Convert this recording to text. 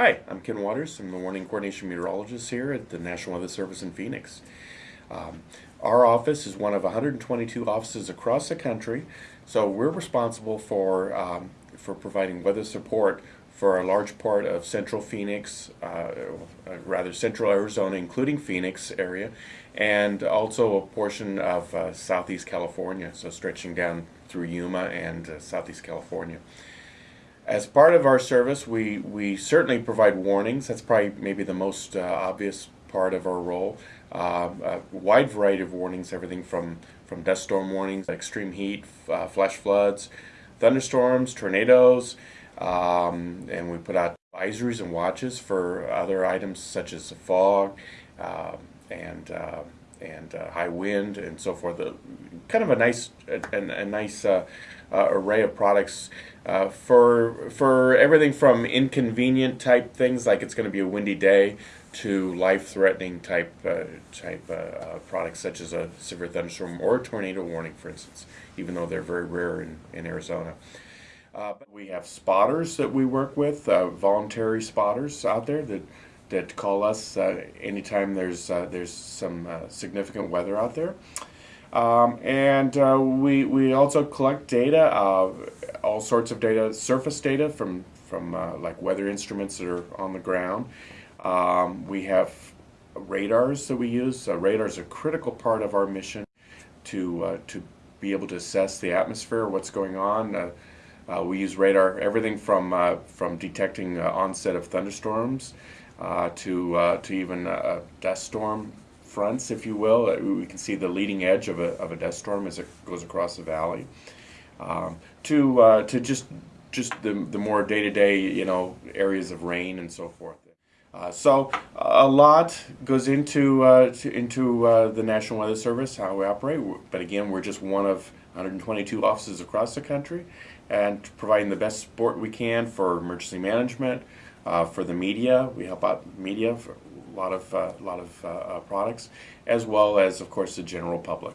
Hi, I'm Ken Waters. I'm the warning coordination meteorologist here at the National Weather Service in Phoenix. Um, our office is one of 122 offices across the country, so we're responsible for um, for providing weather support for a large part of central Phoenix, uh, uh, rather central Arizona, including Phoenix area, and also a portion of uh, southeast California, so stretching down through Yuma and uh, southeast California. As part of our service, we, we certainly provide warnings. That's probably maybe the most uh, obvious part of our role. Uh, a wide variety of warnings, everything from, from dust storm warnings, extreme heat, uh, flash floods, thunderstorms, tornadoes, um, and we put out advisories and watches for other items such as fog uh, and uh, and uh, high wind and so forth. Kind of a nice a, a nice uh, uh, array of products uh, for for everything from inconvenient type things like it's going to be a windy day to life-threatening type uh, type uh, uh, products such as a severe thunderstorm or a tornado warning, for instance, even though they're very rare in, in Arizona. We have spotters that we work with, voluntary spotters out there that that call us anytime there's there's some significant weather out there. Um, and uh, we, we also collect data, uh, all sorts of data, surface data from, from uh, like weather instruments that are on the ground. Um, we have radars that we use. radars are a critical part of our mission to, uh, to be able to assess the atmosphere, what's going on. Uh, uh, we use radar, everything from, from detecting onset of thunderstorms to, to even a dust storm fronts, if you will. Uh, we can see the leading edge of a, of a dust storm as it goes across the valley. Um, to uh, to just just the, the more day-to-day -day, you know areas of rain and so forth. Uh, so a lot goes into uh, to, into uh, the National Weather Service how we operate. But again, we're just one of 122 offices across the country, and providing the best support we can for emergency management, uh, for the media. We help out media lot of, uh, lot of uh, uh, products, as well as, of course, the general public.